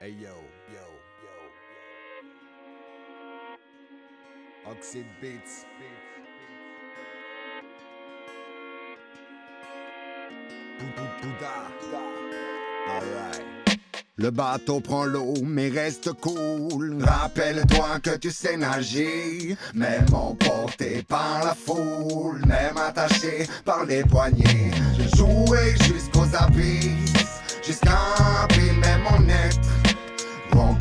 Hey yo, yo, yo. Oxide Beats. Le bateau prend l'eau, mais reste cool. Rappelle-toi que tu sais nager, même emporté par la foule, même attaché par les poignets. Je jouais jusqu'aux abysses, jusqu'à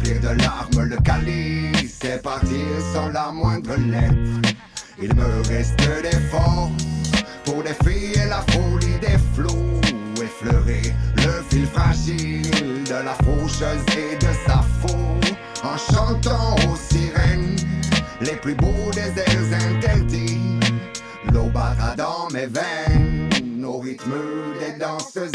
De larmes le calice et partir sans la moindre lettre. Il me reste des forces pour défier la folie des flots, effleurer le fil fragile de la faucheuse et de sa faux, en chantant aux sirènes les plus beaux des airs interdits. L'eau battra dans mes veines au rythme des danseuses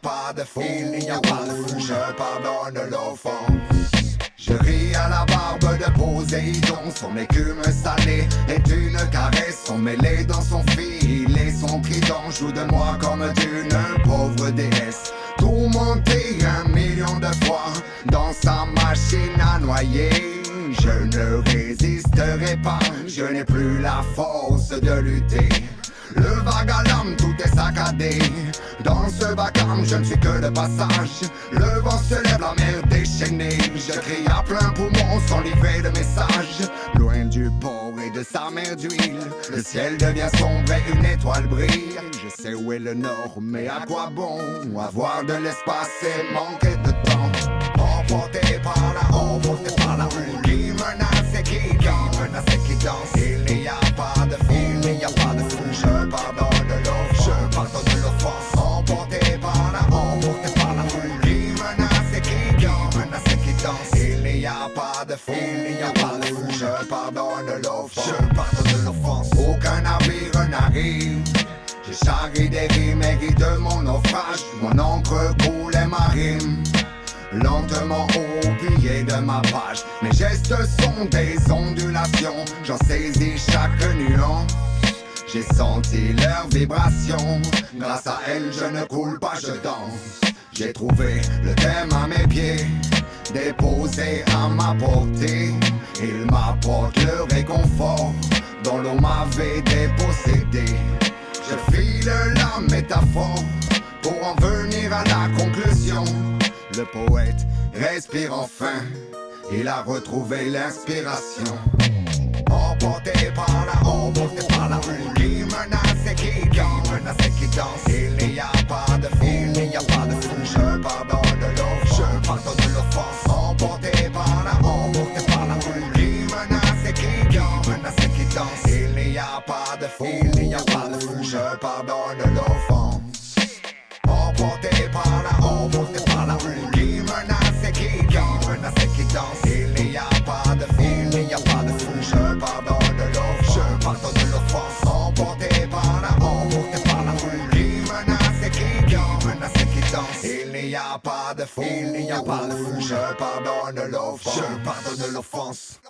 pas de il n'y a pas de fou. Je pardonne l'offense. Je ris à la barbe de Poséidon, son écume salée est une caresse, son mêlé dans son fil et son trident joue de moi comme d'une pauvre déesse. Tourmenté un million de fois dans sa machine à noyer, je ne résisterai pas, je n'ai plus la force de lutter. Le l'âme, tout est saccadé. Dans ce vacarme, je ne suis que de passage. Le vent se lève, la mer déchaînée. Je crie à plein poumon sans livrer de message. Loin du port et de sa mer d'huile, le ciel devient sombre et une étoile brille. Je sais où est le nord, mais à quoi bon avoir de l'espace et manquer de temps? Emporté par la, emporté par la qui menace et qui danse, menace qui je pardonne de l'offense. Aucun navire n'arrive. J'ai charrié des rimes et de mon naufrage. Mon encre coulait ma rime. Lentement pied de ma page Mes gestes sont des ondulations J'en saisis chaque nuance J'ai senti leur vibration Grâce à elle je ne coule pas, je danse J'ai trouvé le thème à mes pieds Déposé à ma portée. Il m'apporte le réconfort Dont l'eau m'avait dépossédé. Je file la métaphore Pour en venir à la conclusion. Le poète respire enfin, il a retrouvé l'inspiration. Emporté par la, il n'y a pas de fou. Je pardonne l'offense. Emporté par la, emporté par la foule qui menace et qui danse, menace et qui danse. Il n'y a pas de fou, il n'y a pas de fou. Je pardonne l'offense, je pardonne l'offense. Emporté par la, emporté par la foule qui menace et qui danse, menace et qui danse. Il n'y a pas de fou, il n'y a pas de fou. Je pardonne l'offense, je pardonne l'offense.